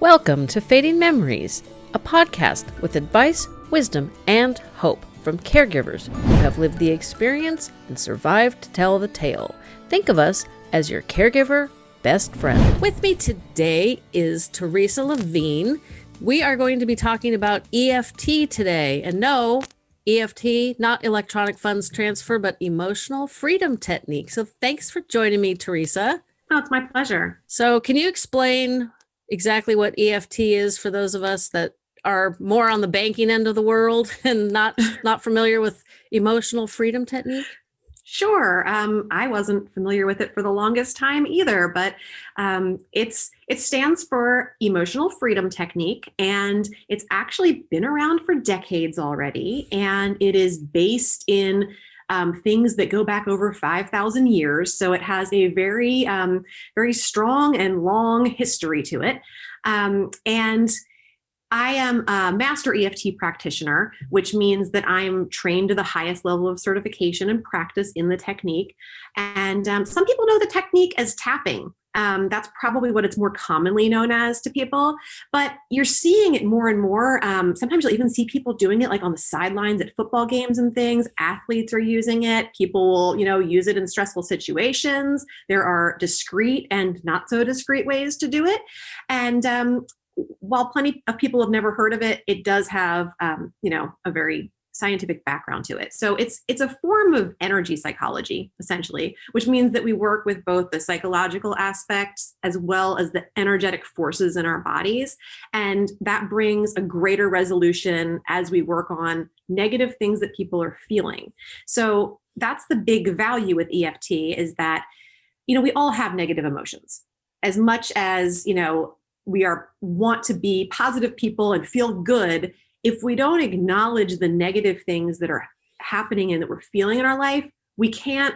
Welcome to Fading Memories, a podcast with advice, wisdom, and hope from caregivers who have lived the experience and survived to tell the tale. Think of us as your caregiver best friend. With me today is Teresa Levine. We are going to be talking about EFT today. And no, EFT, not electronic funds transfer, but emotional freedom technique. So thanks for joining me, Teresa. Oh, it's my pleasure. So, can you explain exactly what EFT is for those of us that are more on the banking end of the world and not not familiar with emotional freedom technique? Sure. Um, I wasn't familiar with it for the longest time either, but um, it's it stands for Emotional Freedom Technique, and it's actually been around for decades already, and it is based in um, things that go back over 5,000 years. So it has a very, um, very strong and long history to it. Um, and I am a master EFT practitioner, which means that I'm trained to the highest level of certification and practice in the technique. And um, some people know the technique as tapping. Um, that's probably what it's more commonly known as to people, but you're seeing it more and more. Um, sometimes you'll even see people doing it like on the sidelines at football games and things. Athletes are using it. People will, you know, use it in stressful situations. There are discreet and not so discreet ways to do it. And um, while plenty of people have never heard of it, it does have, um, you know, a very scientific background to it. So it's it's a form of energy psychology essentially, which means that we work with both the psychological aspects as well as the energetic forces in our bodies and that brings a greater resolution as we work on negative things that people are feeling. So that's the big value with EFT is that you know we all have negative emotions. As much as, you know, we are want to be positive people and feel good if we don't acknowledge the negative things that are happening and that we're feeling in our life, we can't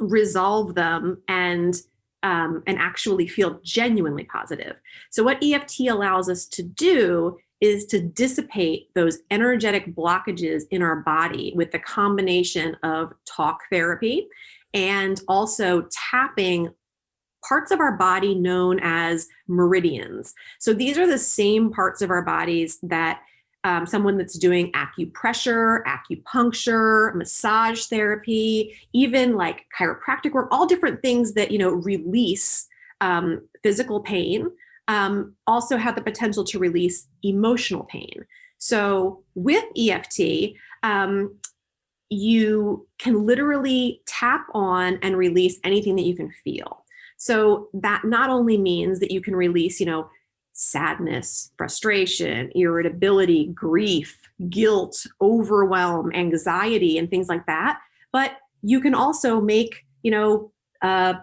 resolve them and um, and actually feel genuinely positive. So what EFT allows us to do is to dissipate those energetic blockages in our body with the combination of talk therapy and also tapping parts of our body known as meridians. So these are the same parts of our bodies that um, someone that's doing acupressure, acupuncture, massage therapy, even like chiropractic work, all different things that, you know, release um, physical pain, um, also have the potential to release emotional pain. So with EFT, um, you can literally tap on and release anything that you can feel. So that not only means that you can release, you know, sadness, frustration, irritability, grief, guilt, overwhelm, anxiety, and things like that. But you can also make, you know, uh,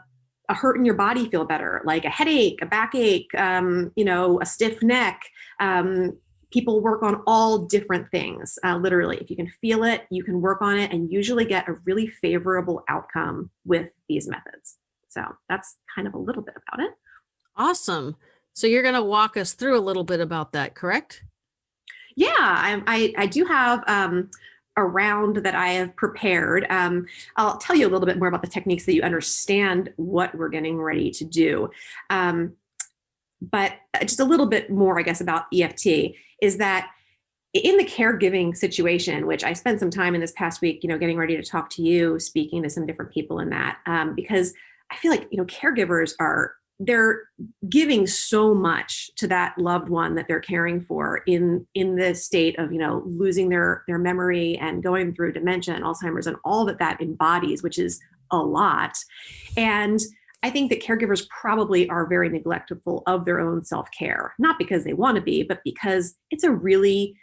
a hurt in your body feel better, like a headache, a backache, um, you know, a stiff neck. Um, people work on all different things, uh, literally. If you can feel it, you can work on it and usually get a really favorable outcome with these methods. So that's kind of a little bit about it. Awesome. So you're going to walk us through a little bit about that, correct? Yeah, I, I, I do have um, a round that I have prepared. Um, I'll tell you a little bit more about the techniques that you understand what we're getting ready to do. Um, but uh, just a little bit more, I guess, about EFT is that in the caregiving situation, which I spent some time in this past week, you know, getting ready to talk to you, speaking to some different people in that, um, because I feel like, you know, caregivers are they're giving so much to that loved one that they're caring for in in the state of you know losing their their memory and going through dementia and alzheimer's and all that that embodies which is a lot. And i think that caregivers probably are very neglectful of their own self-care not because they want to be but because it's a really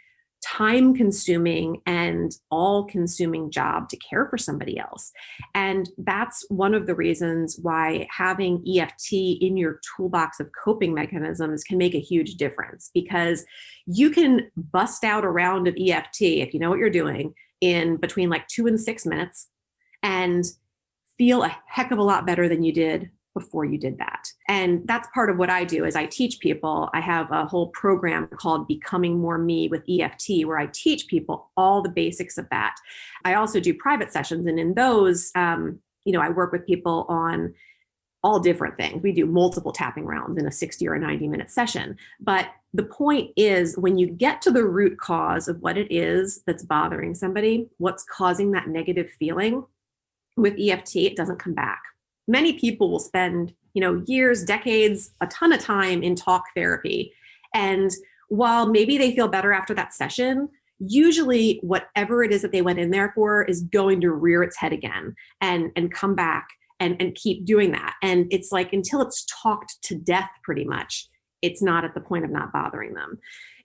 time consuming and all consuming job to care for somebody else. And that's one of the reasons why having EFT in your toolbox of coping mechanisms can make a huge difference because you can bust out a round of EFT if you know what you're doing in between like two and six minutes and feel a heck of a lot better than you did before you did that. And that's part of what I do is I teach people. I have a whole program called Becoming More Me with EFT where I teach people all the basics of that. I also do private sessions and in those, um, you know, I work with people on all different things. We do multiple tapping rounds in a 60 or a 90 minute session. But the point is, when you get to the root cause of what it is that's bothering somebody, what's causing that negative feeling, with EFT, it doesn't come back. Many people will spend, you know, years, decades, a ton of time in talk therapy. And while maybe they feel better after that session, usually whatever it is that they went in there for is going to rear its head again and and come back and and keep doing that and it's like until it's talked to death pretty much it's not at the point of not bothering them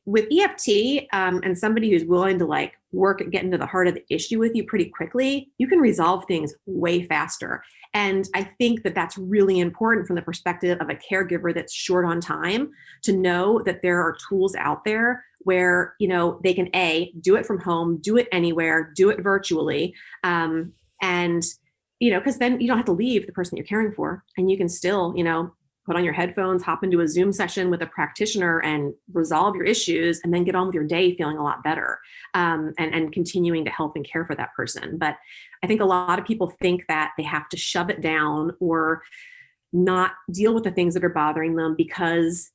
with EFT um, and somebody who's willing to like work and get into the heart of the issue with you pretty quickly, you can resolve things way faster. And I think that that's really important from the perspective of a caregiver that's short on time to know that there are tools out there where you know they can a do it from home, do it anywhere, do it virtually, um, and you know because then you don't have to leave the person you're caring for, and you can still you know put on your headphones, hop into a Zoom session with a practitioner and resolve your issues, and then get on with your day feeling a lot better um, and, and continuing to help and care for that person. But I think a lot of people think that they have to shove it down or not deal with the things that are bothering them because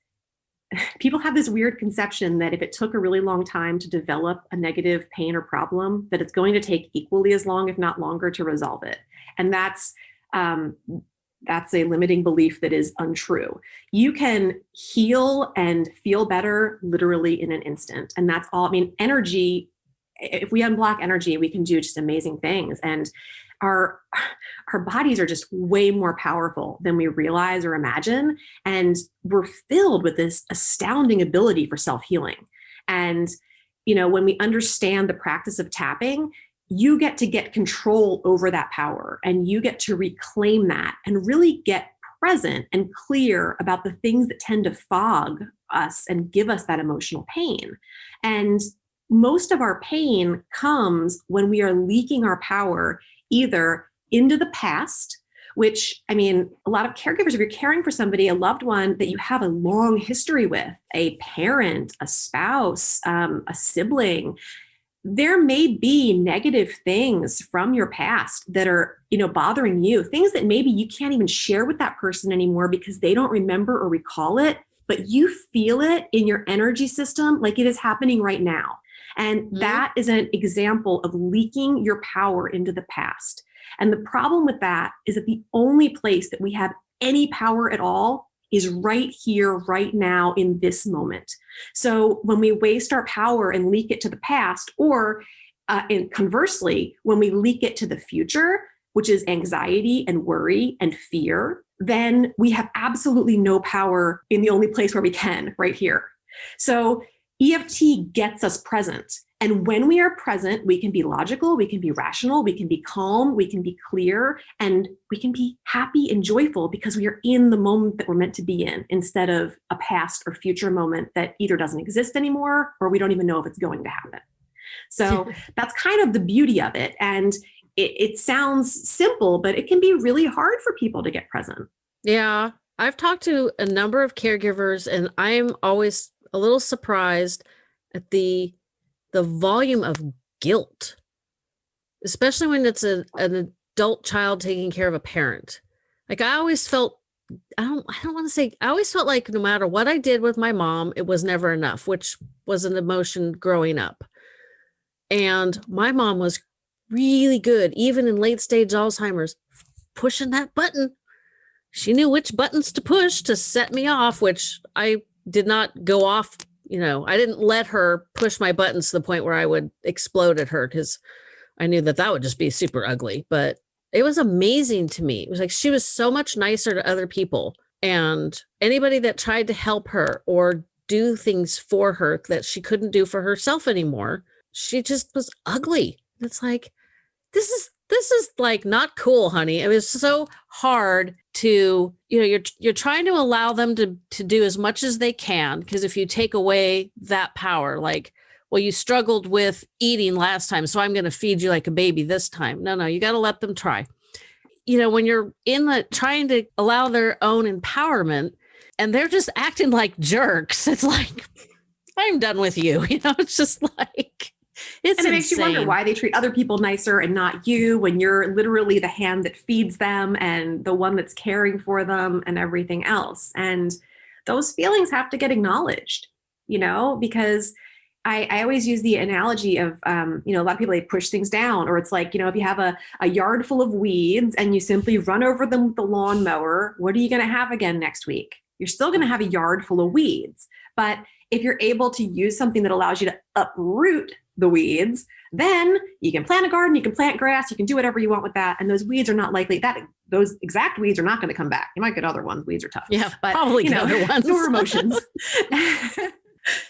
people have this weird conception that if it took a really long time to develop a negative pain or problem, that it's going to take equally as long, if not longer, to resolve it. And that's um, that's a limiting belief that is untrue. You can heal and feel better literally in an instant. And that's all. I mean, energy, if we unblock energy, we can do just amazing things. And our our bodies are just way more powerful than we realize or imagine and we're filled with this astounding ability for self-healing and you know when we understand the practice of tapping you get to get control over that power and you get to reclaim that and really get present and clear about the things that tend to fog us and give us that emotional pain. And most of our pain comes when we are leaking our power either into the past, which I mean, a lot of caregivers, if you're caring for somebody, a loved one that you have a long history with, a parent, a spouse, um, a sibling, there may be negative things from your past that are you know bothering you things that maybe you can't even share with that person anymore because they don't remember or recall it but you feel it in your energy system like it is happening right now and mm-hmm. that is an example of leaking your power into the past and the problem with that is that the only place that we have any power at all is right here, right now, in this moment. So when we waste our power and leak it to the past, or uh, and conversely, when we leak it to the future, which is anxiety and worry and fear, then we have absolutely no power in the only place where we can, right here. So EFT gets us present. And when we are present, we can be logical, we can be rational, we can be calm, we can be clear, and we can be happy and joyful because we are in the moment that we're meant to be in instead of a past or future moment that either doesn't exist anymore or we don't even know if it's going to happen. So that's kind of the beauty of it. And it, it sounds simple, but it can be really hard for people to get present. Yeah. I've talked to a number of caregivers, and I'm always a little surprised at the the volume of guilt, especially when it's a, an adult child taking care of a parent. Like I always felt, I don't, I don't want to say, I always felt like no matter what I did with my mom, it was never enough, which was an emotion growing up. And my mom was really good, even in late stage Alzheimer's, pushing that button. She knew which buttons to push to set me off, which I did not go off you know, I didn't let her push my buttons to the point where I would explode at her because I knew that that would just be super ugly. But it was amazing to me. It was like she was so much nicer to other people. And anybody that tried to help her or do things for her that she couldn't do for herself anymore, she just was ugly. It's like, this is this is like not cool, honey. It was so hard to, you know, you're you're trying to allow them to to do as much as they can because if you take away that power, like, well, you struggled with eating last time, so I'm going to feed you like a baby this time. No, no, you got to let them try. You know, when you're in the trying to allow their own empowerment and they're just acting like jerks, it's like I'm done with you. You know, it's just like It's and it insane. makes you wonder why they treat other people nicer and not you when you're literally the hand that feeds them and the one that's caring for them and everything else. And those feelings have to get acknowledged, you know, because I, I always use the analogy of, um, you know, a lot of people, they push things down or it's like, you know, if you have a, a yard full of weeds and you simply run over them with the lawnmower, what are you going to have again next week? You're still going to have a yard full of weeds. But if you're able to use something that allows you to uproot the weeds, then you can plant a garden, you can plant grass, you can do whatever you want with that. And those weeds are not likely that those exact weeds are not going to come back. You might get other ones. Weeds are tough. Yeah, but probably you know, other ones. Your emotions.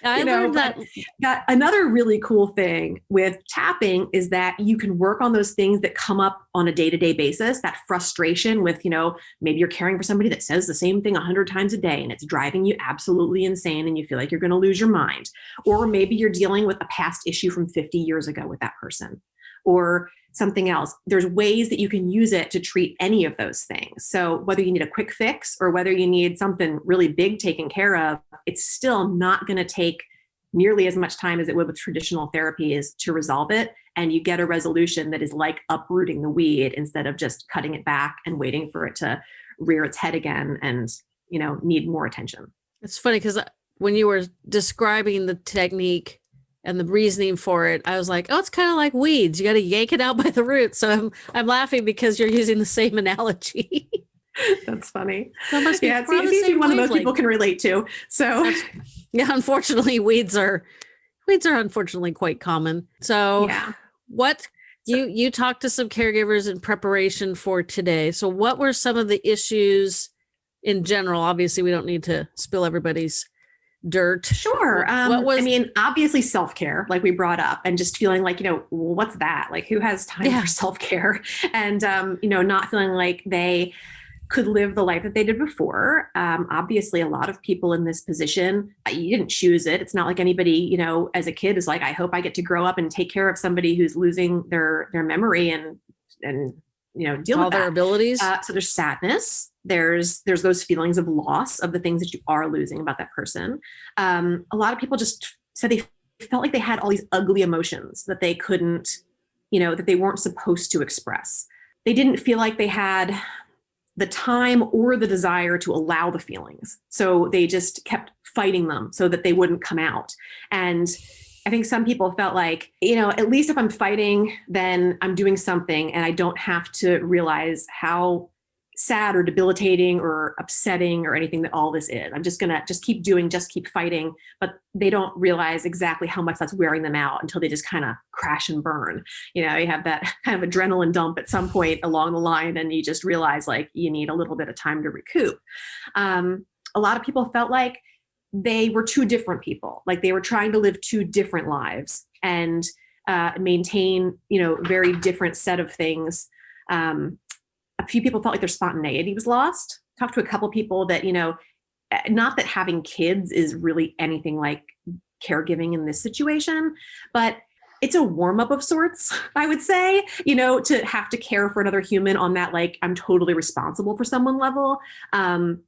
I you know, learned that. that. Another really cool thing with tapping is that you can work on those things that come up on a day-to-day basis. That frustration with, you know, maybe you're caring for somebody that says the same thing a hundred times a day and it's driving you absolutely insane and you feel like you're going to lose your mind. Or maybe you're dealing with a past issue from 50 years ago with that person. Or something else. There's ways that you can use it to treat any of those things. So whether you need a quick fix or whether you need something really big taken care of, it's still not going to take nearly as much time as it would with traditional therapies to resolve it. And you get a resolution that is like uprooting the weed instead of just cutting it back and waiting for it to rear its head again and, you know, need more attention. It's funny because uh, when you were describing the technique, and the reasoning for it, I was like, oh, it's kind of like weeds. You got to yank it out by the roots. So I'm, I'm laughing because you're using the same analogy. That's funny. That must be yeah, it's, it's easy one that most people can relate to. So yeah, unfortunately, weeds are weeds are unfortunately quite common. So yeah. what you you talked to some caregivers in preparation for today. So what were some of the issues in general? Obviously, we don't need to spill everybody's dirt? Sure. Um, what was, I mean, obviously self care, like we brought up, and just feeling like, you know, what's that? Like, who has time yeah. for self care? And, um, you know, not feeling like they could live the life that they did before. Um, obviously, a lot of people in this position, uh, you didn't choose it. It's not like anybody, you know, as a kid is like, I hope I get to grow up and take care of somebody who's losing their their memory and and you know deal all with their that. abilities. Uh, so there's sadness. There's there's those feelings of loss of the things that you are losing about that person. Um, a lot of people just said they felt like they had all these ugly emotions that they couldn't, you know, that they weren't supposed to express. They didn't feel like they had the time or the desire to allow the feelings. So they just kept fighting them so that they wouldn't come out. And I think some people felt like, you know, at least if I'm fighting, then I'm doing something and I don't have to realize how sad or debilitating or upsetting or anything that all this is. I'm just gonna just keep doing, just keep fighting, but they don't realize exactly how much that's wearing them out until they just kind of crash and burn. You know, you have that kind of adrenaline dump at some point along the line and you just realize like you need a little bit of time to recoup. Um, a lot of people felt like they were two different people, like they were trying to live two different lives and uh, maintain, you know, very different set of things. Um, a few people felt like their spontaneity was lost. Talked to a couple people that, you know, eh, not that having kids is really anything like caregiving in this situation, but it's a warm up of sorts, I would say, you know, to have to care for another human on that, like, I'm totally responsible for someone level. Um,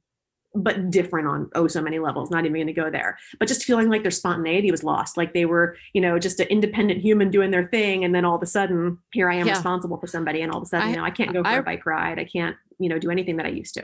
but different on oh so many levels not even going to go there. But just feeling like their spontaneity was lost like they were you know just an independent human doing their thing and then all of a sudden here i am yeah. responsible for somebody and all of a sudden I, you know i can't go for I, a bike ride i can't you know do anything that i used to.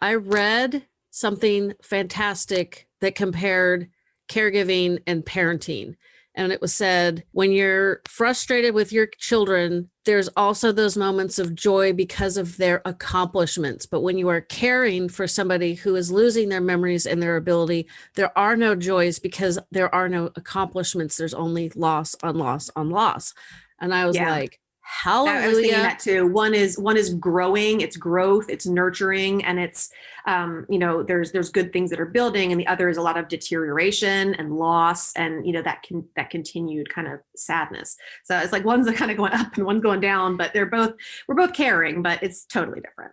I read something fantastic that compared caregiving and parenting and it was said when you're frustrated with your children there's also those moments of joy because of their accomplishments. But when you are caring for somebody who is losing their memories and their ability there are no joys because there are no accomplishments. There's only loss on loss on loss. And i was yeah. like Hallelujah. I was thinking that too. One is one is growing, it's growth, it's nurturing, and it's um, you know, there's there's good things that are building, and the other is a lot of deterioration and loss, and you know that can that continued kind of sadness. So it's like one's kind of going up and one's going down, but they're both we're both caring, but it's totally different.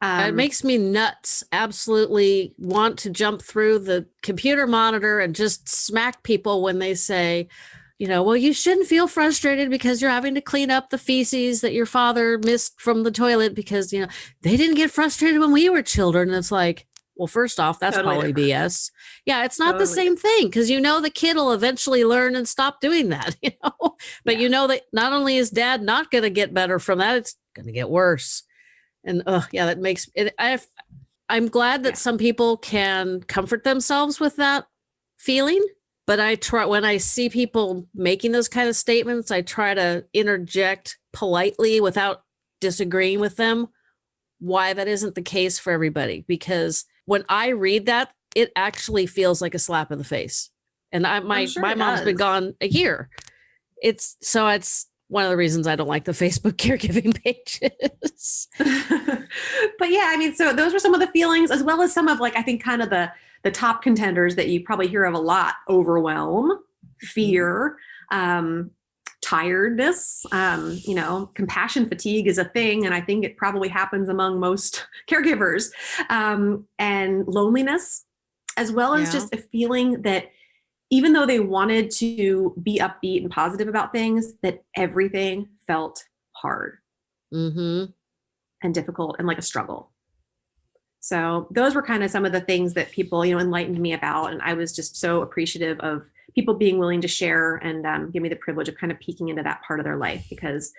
Um, it makes me nuts. Absolutely want to jump through the computer monitor and just smack people when they say, you know, well, you shouldn't feel frustrated because you're having to clean up the feces that your father missed from the toilet because, you know, they didn't get frustrated when we were children. And it's like, well, first off, that's Totally probably different. BS. Yeah, it's not the same thing because you know the kid will eventually learn and stop doing that, you know. But Yeah. you know that not only is dad not going to get better from that, it's going to get worse. And uh, yeah, that makes it. I, I'm glad that Yeah. some people can comfort themselves with that feeling. But I try when I see people making those kind of statements, I try to interject politely without disagreeing with them why that isn't the case for everybody because when I read that, it actually feels like a slap in the face. And I my sure my mom's been gone a year. It's so it's one of the reasons I don't like the Facebook caregiving pages. but yeah, I mean, so those were some of the feelings, as well as some of like I think kind of the the top contenders that you probably hear of a lot: overwhelm, fear, um, tiredness. Um, you know, compassion fatigue is a thing, and I think it probably happens among most caregivers, um, and loneliness, as well as Yeah. just a feeling that even though they wanted to be upbeat and positive about things, that everything felt hard hmm and difficult and like a struggle. So those were kind of some of the things that people, you know, enlightened me about, and I was just so appreciative of people being willing to share and um, give me the privilege of kind of peeking into that part of their life because,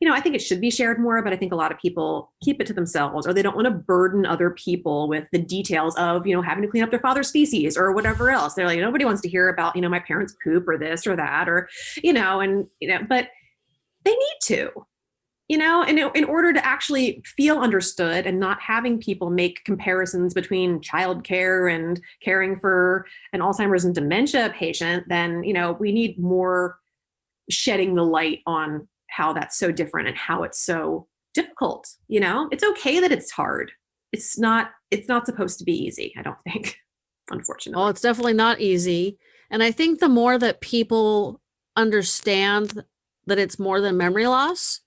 you know, I think it should be shared more, but I think a lot of people keep it to themselves or they don't want to burden other people with the details of, you know, having to clean up their father's feces or whatever else. They're like, nobody wants to hear about, you know, my parents poop or this or that or, you know, and you know, but they need to you know and in, order to actually feel understood and not having people make comparisons between childcare and caring for an alzheimer's and dementia patient then you know we need more shedding the light on how that's so different and how it's so difficult you know? It's okay that it's hard. It's not it's not supposed to be easy i don't think unfortunately. Well, it's definitely not easy. And I think the more that people understand that it's more than memory loss,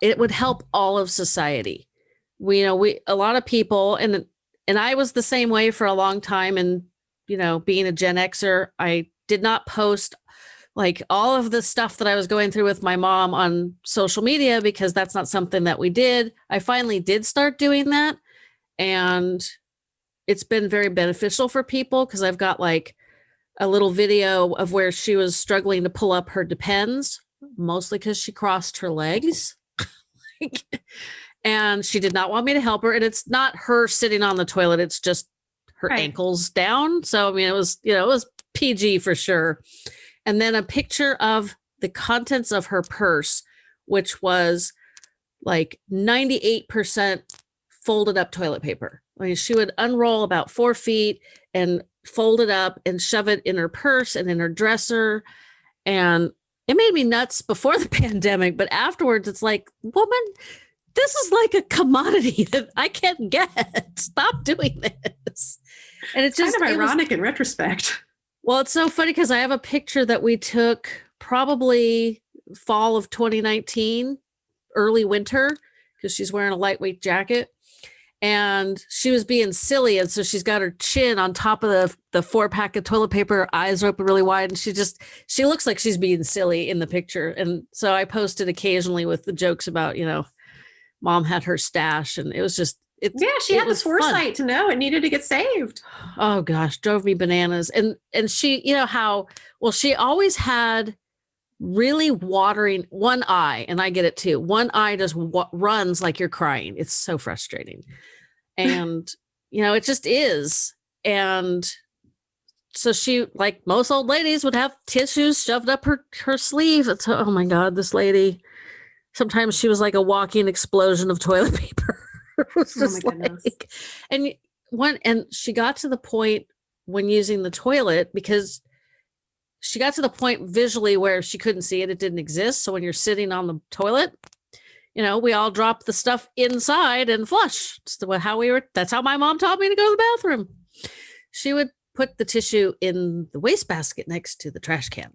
it would help all of society. We you know we a lot of people and and I was the same way for a long time and you know being a Gen Xer, I did not post like all of the stuff that I was going through with my mom on social media because that's not something that we did. I finally did start doing that and it's been very beneficial for people because I've got like a little video of where she was struggling to pull up her depends, mostly because she crossed her legs. And she did not want me to help her. And it's not her sitting on the toilet, it's just her Right. ankles down. So, I mean, it was, you know, it was PG for sure. And then a picture of the contents of her purse, which was like 98% folded up toilet paper. I mean, she would unroll about four feet and fold it up and shove it in her purse and in her dresser. And it made me nuts before the pandemic, but afterwards, it's like, woman, this is like a commodity that I can't get. Stop doing this. And it's it's just kind of it was- ironic in retrospect well, it's so funny because I have a picture that we took probably fall of 2019, early winter, because she's wearing a lightweight jacket. And she was being silly. And so she's got her chin on top of the, the four pack of toilet paper, her eyes are open really wide. And she just, she looks like she's being silly in the picture. And so I posted occasionally with the jokes about, you know, mom had her stash. And it was just, it, Yeah, she it had the was fun. foresight to know it needed to get saved. oh gosh drove me bananas and and she you know how well she always had really watering one eye and i get it too one eye just runs like you're crying. It's so frustrating. And you know it just is. And so she like most old ladies would have tissues shoved up her her sleeve. It's oh my god this lady. Sometimes she was like a walking explosion of toilet paper. It was Oh my goodness. like- and one and she got to the point when using the toilet because she got to the point visually where she couldn't see it it didn't exist. So when you're sitting on the toilet you know we all drop the stuff inside and flush. It's the, how we were that's how my mom taught me to go to the bathroom. She would put the tissue in the wastebasket next to the trash can.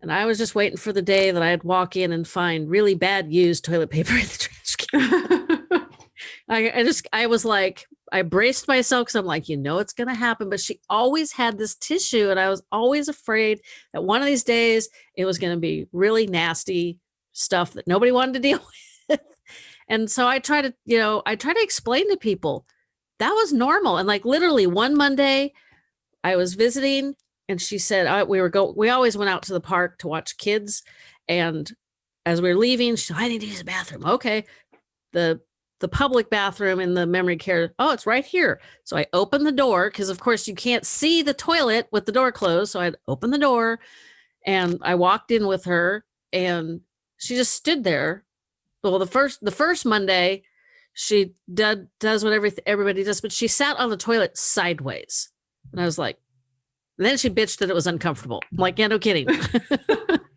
And i was just waiting for the day that i'd walk in and find really bad used toilet paper in the trash can. I, I just I was like I braced myself because I'm like you know it's gonna happen but she always had this tissue and I was always afraid that one of these days it was gonna be really nasty stuff that nobody wanted to deal with and so I try to you know I try to explain to people that was normal. And like literally one Monday, I was visiting and she said I, we were go we always went out to the park to watch kids and as we were leaving she said, i need to use the bathroom okay the the public bathroom in the memory care oh it's right here so i opened the door because of course you can't see the toilet with the door closed so i'd open the door and i walked in with her and she just stood there well the first the first monday she did, does what every, everybody does but she sat on the toilet sideways and i was like and then she bitched that it was uncomfortable. I'm like, yeah, no kidding.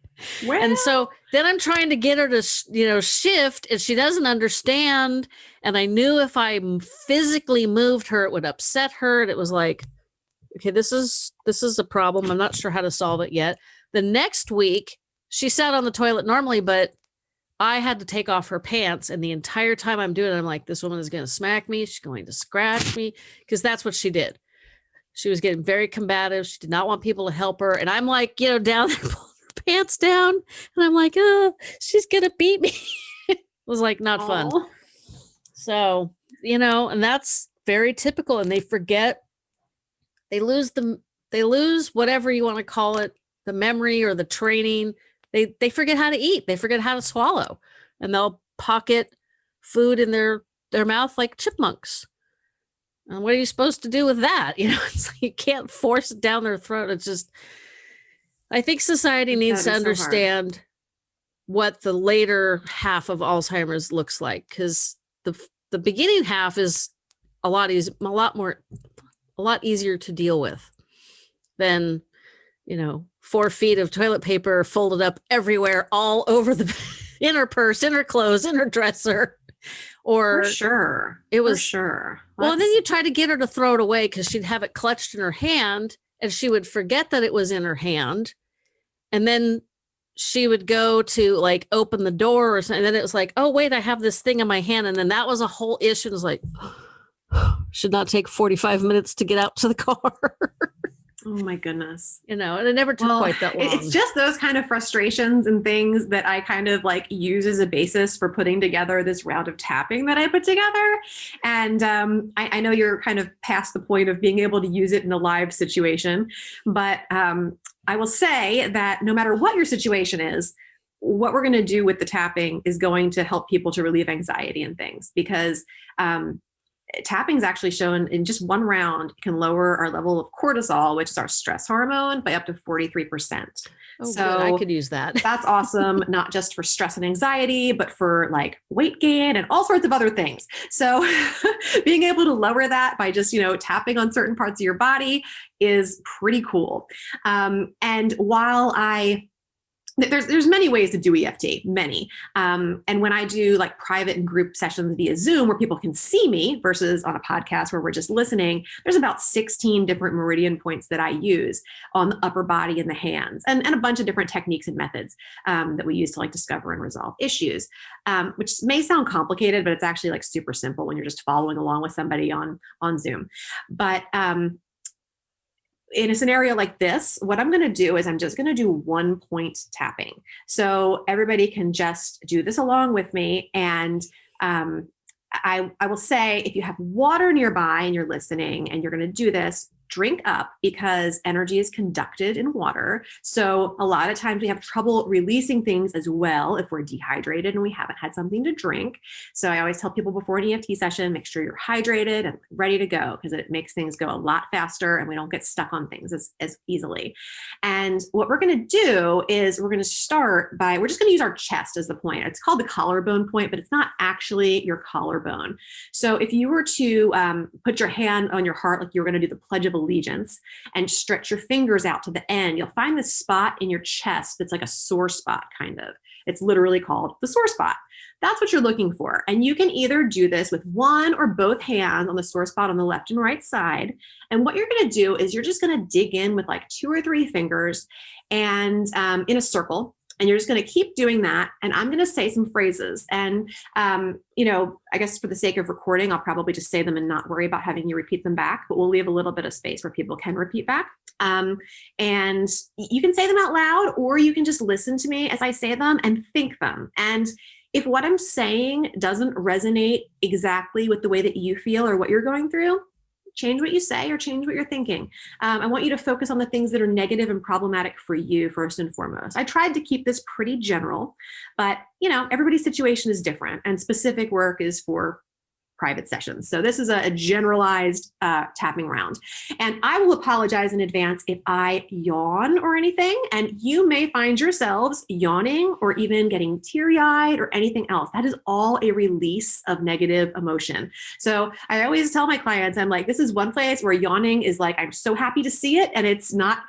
And so then I'm trying to get her to, you know, shift and she doesn't understand. And I knew if I physically moved her, it would upset her. And it was like, okay, this is, this is a problem. I'm not sure how to solve it yet. The next week she sat on the toilet normally, but I had to take off her pants. And the entire time I'm doing it, I'm like, this woman is going to smack me. She's going to scratch me because that's what she did. She was getting very combative. She did not want people to help her. And I'm like, you know, down there pants down. And I'm like, oh, she's going to beat me. it was like not Aww. fun. So, you know, and that's very typical. And they forget, they lose the, they lose whatever you want to call it, the memory or the training. They, they forget how to eat. They forget how to swallow and they'll pocket food in their, their mouth like chipmunks. And what are you supposed to do with that? You know, it's like you can't force it down their throat. It's just, I think society needs to understand so what the later half of Alzheimer's looks like because the the beginning half is a lot easier, a lot more, a lot easier to deal with than, you know, four feet of toilet paper folded up everywhere, all over the in her purse, in her clothes, in her dresser. Or For sure. it was For sure. Well and then you try to get her to throw it away because she'd have it clutched in her hand and she would forget that it was in her hand and then she would go to like open the door or something and then it was like oh wait i have this thing in my hand. And then that was a whole issue. It was like should not take 45 minutes to get out to the car Oh my goodness. You know, and it never took well, quite that long. It's just those kind of frustrations and things that I kind of like use as a basis for putting together this round of tapping that I put together. And um, I, I, know you're kind of past the point of being able to use it in a live situation, but um, I will say that no matter what your situation is, what we're going to do with the tapping is going to help people to relieve anxiety and things because um, tapping is actually shown in just one round can lower our level of cortisol, which is our stress hormone, by up to 43%. Oh, so good. I could use that. that's awesome, not just for stress and anxiety, but for like weight gain and all sorts of other things. So being able to lower that by just, you know, tapping on certain parts of your body is pretty cool. Um, and while I there's there's many ways to do EFT, many. Um, and when I do like private and group sessions via Zoom where people can see me versus on a podcast where we're just listening, there's about 16 different meridian points that I use on the upper body and the hands, and, and a bunch of different techniques and methods um, that we use to like discover and resolve issues, um, which may sound complicated, but it's actually like super simple when you're just following along with somebody on on Zoom. But um, in a scenario like this, what I'm going to do is I'm just going to do one point tapping. So everybody can just do this along with me. And um, I, I will say if you have water nearby and you're listening and you're going to do this, drink up because energy is conducted in water. So a lot of times we have trouble releasing things as well if we're dehydrated and we haven't had something to drink. So I always tell people before an EFT session, make sure you're hydrated and ready to go because it makes things go a lot faster and we don't get stuck on things as, as easily. And what we're going to do is we're going to start by, we're just going to use our chest as the point. It's called the collarbone point, but it's not actually your collarbone. So if you were to um, put your hand on your heart like you were going to do the Pledge of allegiance and stretch your fingers out to the end, you'll find this spot in your chest that's like a sore spot kind of. It's literally called the sore spot. That's what you're looking for. And you can either do this with one or both hands on the sore spot on the left and right side. And what you're gonna do is you're just gonna dig in with like two or three fingers and um, in a circle and you're just going to keep doing that and i'm going to say some phrases. And um, you know i guess for the sake of recording i'll probably just say them and not worry about having you repeat them back but we'll leave a little bit of space where people can repeat back. Um, and you can say them out loud or you can just listen to me as i say them and think them. And If what I'm saying doesn't resonate exactly with the way that you feel or what you're going through, change what you say or change what you're thinking. Um, I want you to focus on the things that are negative and problematic for you first and foremost. I tried to keep this pretty general, but you know, everybody's situation is different and specific work is for private sessions. So this is a, generalized uh, tapping round. And I will apologize in advance if I yawn or anything, and you may find yourselves yawning or even getting teary-eyed or anything else. That is all a release of negative emotion. So I always tell my clients, I'm like, this is one place where yawning is like, I'm so happy to see it, and it's not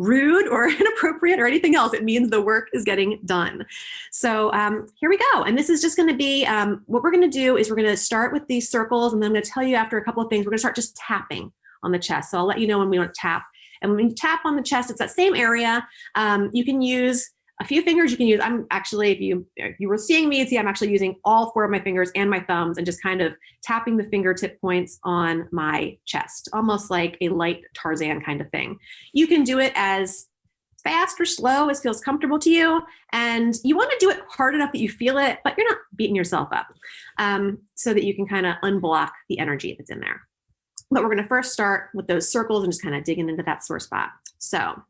rude or inappropriate or anything else. It means the work is getting done. So um, here we go. And this is just gonna be, um, what we're gonna do is we're gonna start with these circles and then I'm gonna tell you after a couple of things, we're gonna start just tapping on the chest. So I'll let you know when we want to tap. And when you tap on the chest, it's that same area. Um, you can use a few fingers you can use. I'm actually, if you if you were seeing me, see I'm actually using all four of my fingers and my thumbs and just kind of tapping the fingertip points on my chest, almost like a light Tarzan kind of thing. You can do it as fast or slow as feels comfortable to you. And you want to do it hard enough that you feel it, but you're not beating yourself up um, so that you can kind of unblock the energy that's in there. But we're going to first start with those circles and just kind of digging into that sore spot. So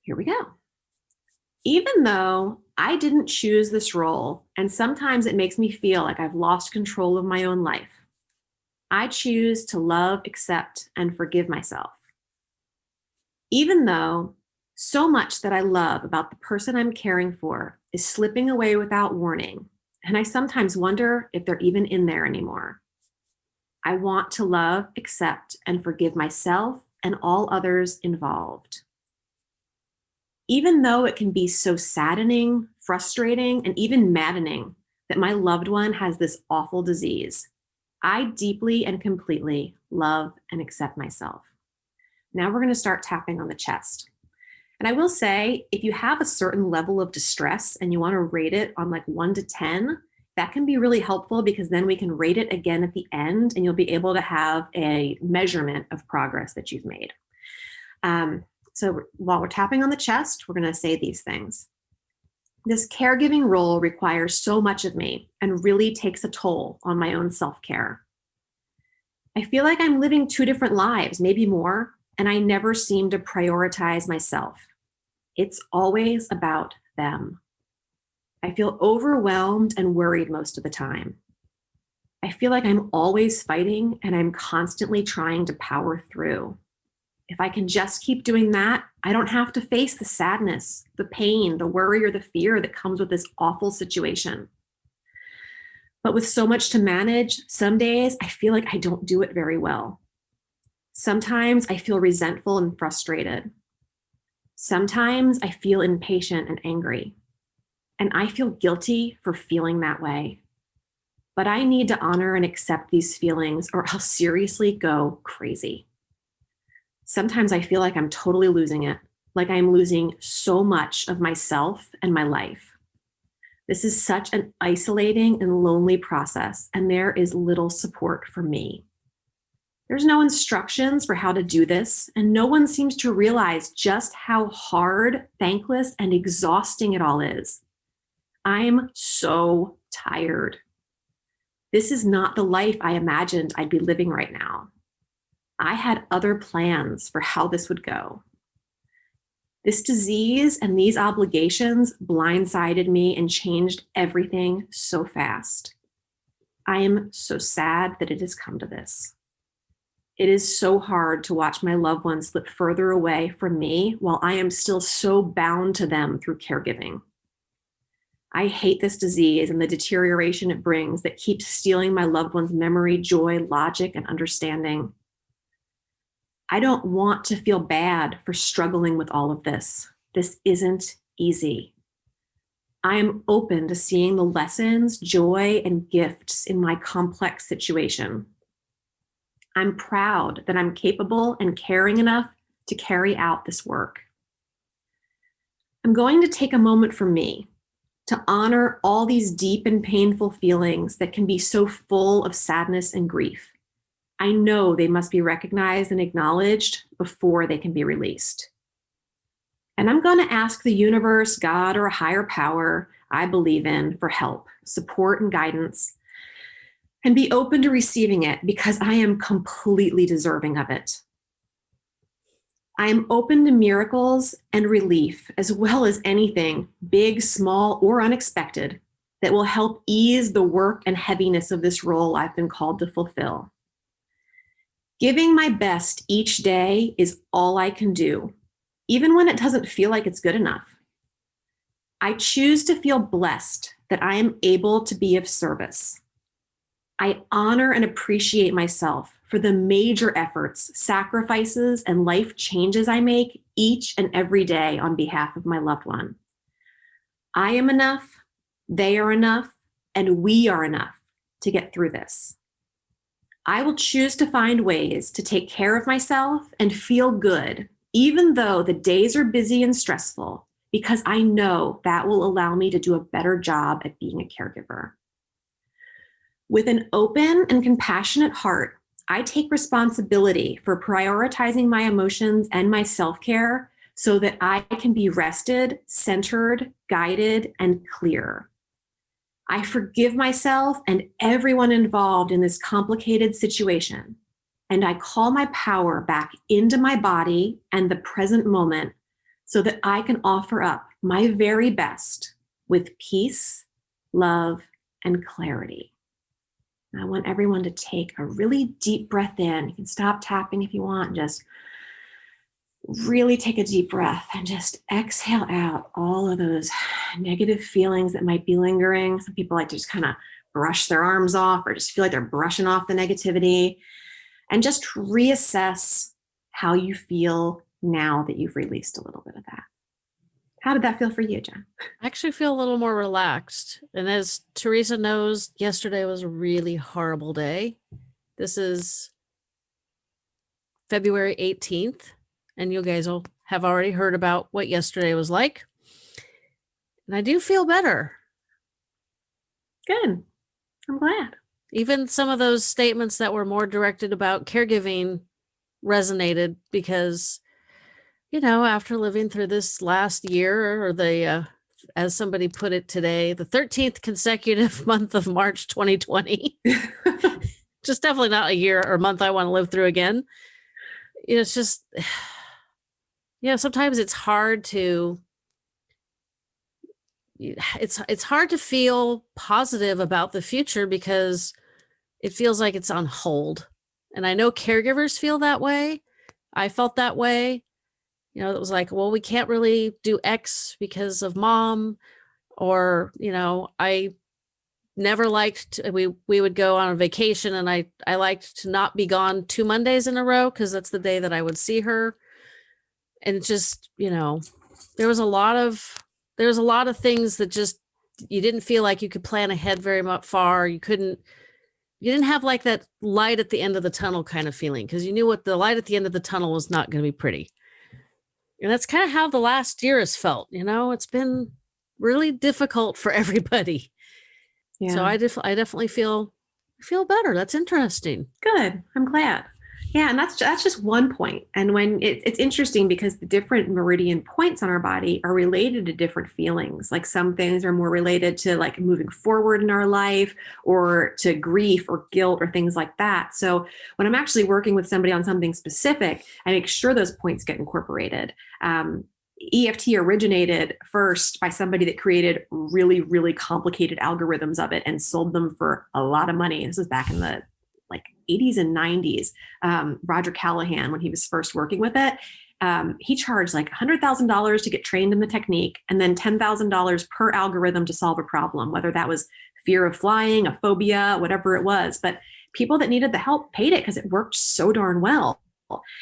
here we go even though I didn't choose this role, and sometimes it makes me feel like I've lost control of my own life, I choose to love, accept, and forgive myself. Even though so much that I love about the person I'm caring for is slipping away without warning, and I sometimes wonder if they're even in there anymore. I want to love, accept, and forgive myself and all others involved even though it can be so saddening, frustrating, and even maddening that my loved one has this awful disease, I deeply and completely love and accept myself. Now we're gonna start tapping on the chest. And I will say, if you have a certain level of distress and you wanna rate it on like one to 10, that can be really helpful because then we can rate it again at the end and you'll be able to have a measurement of progress that you've made. Um, so while we're tapping on the chest, we're gonna say these things. This caregiving role requires so much of me and really takes a toll on my own self-care. I feel like I'm living two different lives, maybe more, and I never seem to prioritize myself. It's always about them. I feel overwhelmed and worried most of the time. I feel like I'm always fighting and I'm constantly trying to power through. If I can just keep doing that, I don't have to face the sadness, the pain, the worry, or the fear that comes with this awful situation. But with so much to manage, some days I feel like I don't do it very well. Sometimes I feel resentful and frustrated. Sometimes I feel impatient and angry. And I feel guilty for feeling that way. But I need to honor and accept these feelings or I'll seriously go crazy sometimes I feel like I'm totally losing it, like I'm losing so much of myself and my life. This is such an isolating and lonely process, and there is little support for me. There's no instructions for how to do this, and no one seems to realize just how hard, thankless, and exhausting it all is. I'm so tired. This is not the life I imagined I'd be living right now. I had other plans for how this would go. This disease and these obligations blindsided me and changed everything so fast. I am so sad that it has come to this. It is so hard to watch my loved ones slip further away from me while I am still so bound to them through caregiving. I hate this disease and the deterioration it brings that keeps stealing my loved one's memory, joy, logic, and understanding. I don't want to feel bad for struggling with all of this. This isn't easy. I am open to seeing the lessons, joy, and gifts in my complex situation. I'm proud that I'm capable and caring enough to carry out this work. I'm going to take a moment for me to honor all these deep and painful feelings that can be so full of sadness and grief. I know they must be recognized and acknowledged before they can be released. And I'm going to ask the universe, God, or a higher power, I believe in for help, support, and guidance, and be open to receiving it because I am completely deserving of it. I am open to miracles and relief, as well as anything, big, small, or unexpected, that will help ease the work and heaviness of this role I've been called to fulfill. Giving my best each day is all I can do, even when it doesn't feel like it's good enough. I choose to feel blessed that I am able to be of service. I honor and appreciate myself for the major efforts, sacrifices, and life changes I make each and every day on behalf of my loved one. I am enough, they are enough, and we are enough to get through this. I will choose to find ways to take care of myself and feel good, even though the days are busy and stressful, because I know that will allow me to do a better job at being a caregiver. With an open and compassionate heart, I take responsibility for prioritizing my emotions and my self care so that I can be rested, centered, guided, and clear. I forgive myself and everyone involved in this complicated situation. And I call my power back into my body and the present moment so that I can offer up my very best with peace, love, and clarity. I want everyone to take a really deep breath in. You can stop tapping if you want, just really take a deep breath and just exhale out all of those negative feelings that might be lingering. Some people like to just kind of brush their arms off or just feel like they're brushing off the negativity and just reassess how you feel now that you've released a little bit of that. How did that feel for you, Jen? I actually feel a little more relaxed. And as Teresa knows, yesterday was a really horrible day. This is February 18th and you guys will have already heard about what yesterday was like. And I do feel better. Good. I'm glad. Even some of those statements that were more directed about caregiving resonated because, you know, after living through this last year or the, uh, as somebody put it today, the 13th consecutive month of March 2020, just definitely not a year or month I want to live through again. You know, it's just, you know, sometimes it's hard to it's it's hard to feel positive about the future because it feels like it's on hold. And I know caregivers feel that way. I felt that way. You know, it was like, well, we can't really do X because of mom or, you know, I never liked to, we we would go on a vacation and I I liked to not be gone two Mondays in a row because that's the day that I would see her and just you know there was a lot of there was a lot of things that just you didn't feel like you could plan ahead very much far. You couldn't you didn't have like that light at the end of the tunnel kind of feeling because you knew what the light at the end of the tunnel was not going to be pretty. And that's kind of how the last year has felt you know? It's been really difficult for everybody. Yeah. so i def- i definitely feel feel better. That's interesting. Good. I'm glad yeah, and that's that's just one point. And when it, it's interesting because the different meridian points on our body are related to different feelings. Like some things are more related to like moving forward in our life, or to grief or guilt or things like that. So when I'm actually working with somebody on something specific, I make sure those points get incorporated. Um, EFT originated first by somebody that created really, really complicated algorithms of it and sold them for a lot of money. This was back in the like 80s and 90s, um, Roger Callahan, when he was first working with it, um, he charged like $100,000 to get trained in the technique and then $10,000 per algorithm to solve a problem, whether that was fear of flying, a phobia, whatever it was. But people that needed the help paid it because it worked so darn well.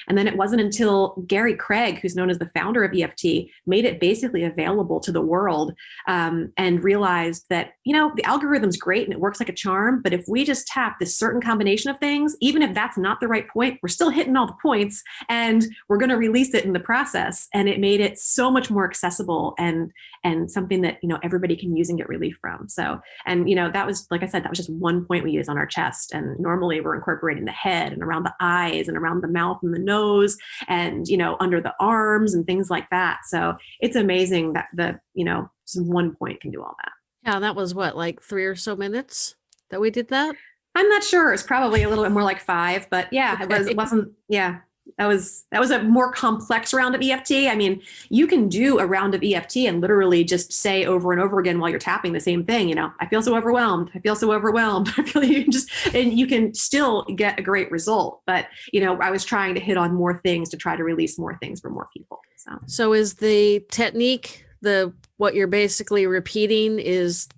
And then it wasn't until Gary Craig, who's known as the founder of EFT, made it basically available to the world um, and realized that, you know, the algorithm's great and it works like a charm. But if we just tap this certain combination of things, even if that's not the right point, we're still hitting all the points and we're going to release it in the process. And it made it so much more accessible and and something that, you know, everybody can use and get relief from. So, and, you know, that was, like I said, that was just one point we use on our chest. And normally we're incorporating the head and around the eyes and around the mouth and the nose and you know under the arms and things like that so it's amazing that the you know one point can do all that Yeah, that was what, like three or so minutes that we did that? I'm not sure. It's probably a little bit more like five, but yeah, okay. it was it wasn't yeah. That was that was a more complex round of EFT. I mean, you can do a round of EFT and literally just say over and over again while you're tapping the same thing. You know, I feel so overwhelmed. I feel so overwhelmed. I feel you can just and you can still get a great result. But you know, I was trying to hit on more things to try to release more things for more people. So, so is the technique the what you're basically repeating is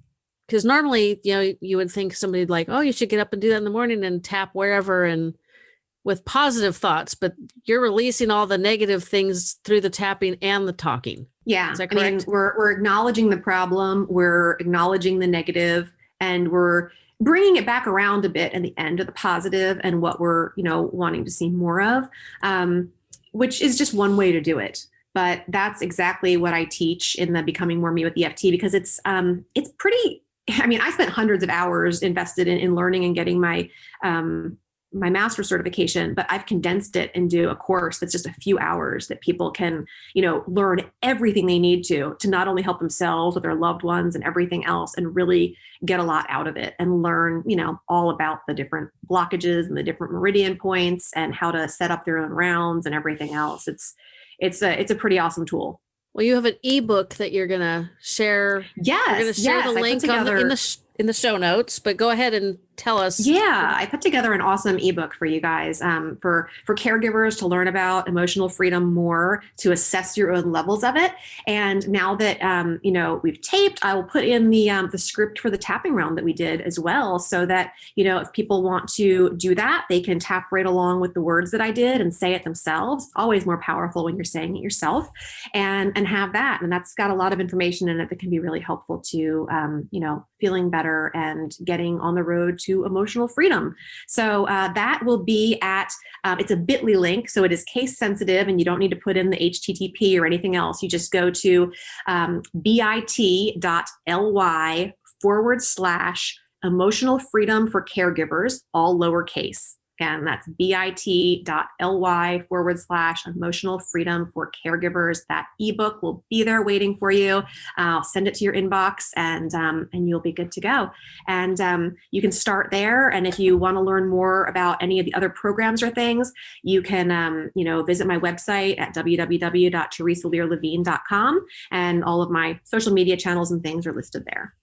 because normally you know you would think somebody like oh you should get up and do that in the morning and tap wherever and with positive thoughts but you're releasing all the negative things through the tapping and the talking yeah i mean we're, we're acknowledging the problem we're acknowledging the negative and we're bringing it back around a bit in the end of the positive and what we're you know wanting to see more of um, which is just one way to do it but that's exactly what I teach in the Becoming More Me with the EFT because it's um, it's pretty. I mean, I spent hundreds of hours invested in, in learning and getting my um, my master certification, but I've condensed it into a course that's just a few hours that people can, you know, learn everything they need to to not only help themselves with their loved ones and everything else, and really get a lot out of it and learn, you know, all about the different blockages and the different meridian points and how to set up their own rounds and everything else. It's it's a it's a pretty awesome tool. Well, you have an ebook that you're gonna share. Yes, you're gonna share yes, the link together, the, in the in the show notes. But go ahead and tell us yeah i put together an awesome ebook for you guys um, for for caregivers to learn about emotional freedom more to assess your own levels of it. And now that um, you know we've taped i will put in the um, the script for the tapping round that we did as well so that you know if people want to do that they can tap right along with the words that i did and say it themselves. Always more powerful when you're saying it yourself and and have that. And that's got a lot of information in it that can be really helpful to um, you know feeling better and getting on the road to emotional freedom. So uh, that will be at, um, it's a bit.ly link, so it is case sensitive and you don't need to put in the HTTP or anything else. You just go to um, bit.ly forward slash emotional freedom for caregivers, all lowercase. Again, that's bit.ly forward slash emotional freedom for caregivers. That ebook will be there waiting for you. I'll send it to your inbox and, um, and you'll be good to go. And um, you can start there. And if you want to learn more about any of the other programs or things, you can um, you know, visit my website at www.teresalearlevine.com and all of my social media channels and things are listed there.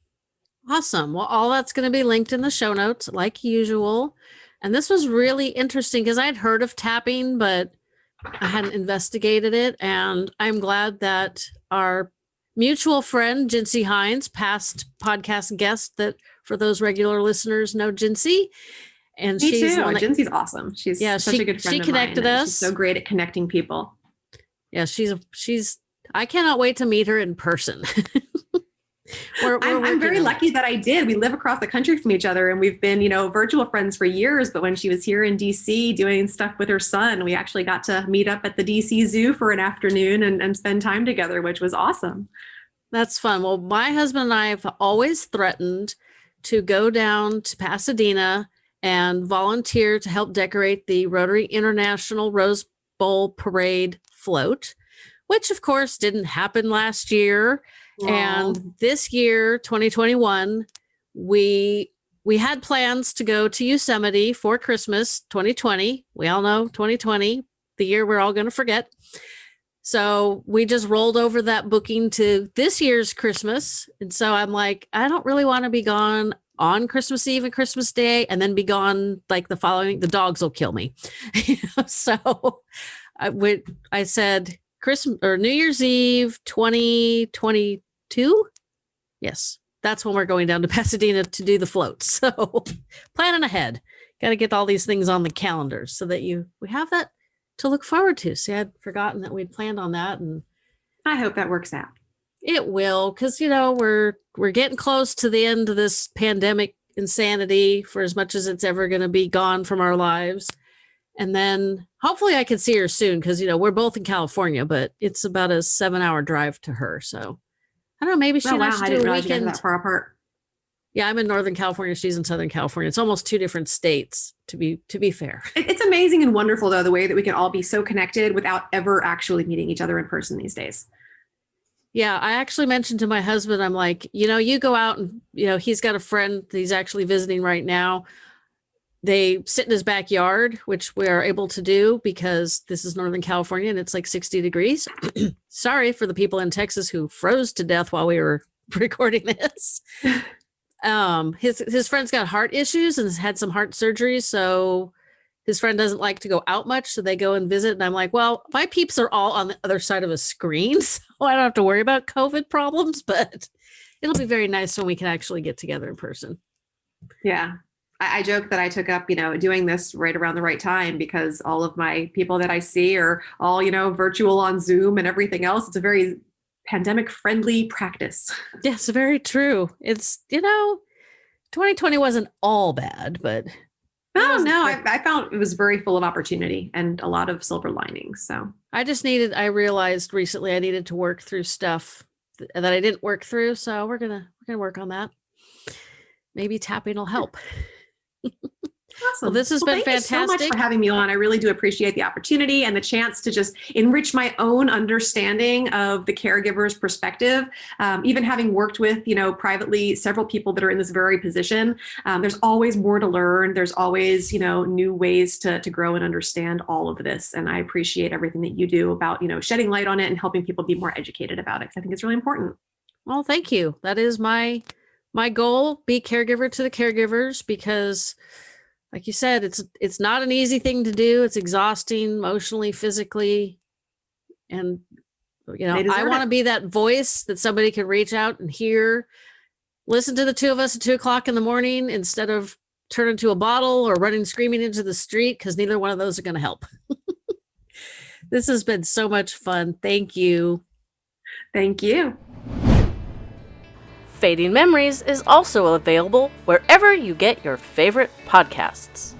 Awesome. Well, all that's going to be linked in the show notes like usual. And this was really interesting because I had heard of tapping, but I hadn't investigated it. And I'm glad that our mutual friend, Jincy Hines, past podcast guest that for those regular listeners know Jincy. And Me she's too. That, Jinsey's awesome. She's yeah, such she, a good friend. She connected us. She's so great at connecting people. Yeah, she's she's I cannot wait to meet her in person. We're, we're I'm, I'm, very lucky that I did. We live across the country from each other and we've been, you know, virtual friends for years. But when she was here in DC doing stuff with her son, we actually got to meet up at the DC Zoo for an afternoon and, and spend time together, which was awesome. That's fun. Well, my husband and I have always threatened to go down to Pasadena and volunteer to help decorate the Rotary International Rose Bowl Parade float, which of course didn't happen last year. And this year, 2021, we we had plans to go to Yosemite for Christmas 2020. We all know 2020, the year we're all going to forget. So we just rolled over that booking to this year's Christmas. And so I'm like, I don't really want to be gone on Christmas Eve and Christmas Day and then be gone like the following, the dogs will kill me. so I would, I said Christmas or New Year's Eve 2020 two. Yes, that's when we're going down to Pasadena to do the floats. So planning ahead. Got to get all these things on the calendar so that you we have that to look forward to. See, I'd forgotten that we'd planned on that, and I hope that works out. It will, because you know we're we're getting close to the end of this pandemic insanity for as much as it's ever going to be gone from our lives. And then hopefully I can see her soon because you know we're both in California, but it's about a seven hour drive to her. So I don't know. Maybe she oh, wow. I didn't realize weekend. that far apart. Yeah, I'm in Northern California. She's in Southern California. It's almost two different states. To be to be fair, it's amazing and wonderful though the way that we can all be so connected without ever actually meeting each other in person these days. Yeah, I actually mentioned to my husband, I'm like, you know, you go out and, you know, he's got a friend that he's actually visiting right now. They sit in his backyard, which we are able to do because this is Northern California and it's like 60 degrees. Sorry for the people in Texas who froze to death while we were recording this. um, his his friend's got heart issues and has had some heart surgery, so his friend doesn't like to go out much, so they go and visit. And I'm like, well, my peeps are all on the other side of a screen, so I don't have to worry about COVID problems, but it'll be very nice when we can actually get together in person. Yeah. I, I joke that I took up, you know, doing this right around the right time because all of my people that I see are all, you know, virtual on Zoom and everything else. It's a very pandemic friendly practice. Yes, very true. It's, you know, 2020 wasn't all bad, but oh, no, no, I, I, found it was very full of opportunity and a lot of silver linings. So I just needed, I realized recently I needed to work through stuff that I didn't work through. So we're going to, we're going to work on that. Maybe tapping will help. Awesome. Well, this has well, been thank fantastic. Thank you so much for having me on. I really do appreciate the opportunity and the chance to just enrich my own understanding of the caregiver's perspective. Um, even having worked with, you know, privately several people that are in this very position, um, there's always more to learn. There's always, you know, new ways to, to grow and understand all of this. And I appreciate everything that you do about, you know, shedding light on it and helping people be more educated about it. I think it's really important. Well, thank you. That is my my goal. Be caregiver to the caregivers because like you said, it's it's not an easy thing to do. It's exhausting emotionally, physically, and you know, I want to be that voice that somebody can reach out and hear. Listen to the two of us at two o'clock in the morning instead of turn into a bottle or running screaming into the street because neither one of those are going to help. this has been so much fun. Thank you. Thank you. Fading Memories is also available wherever you get your favorite podcasts.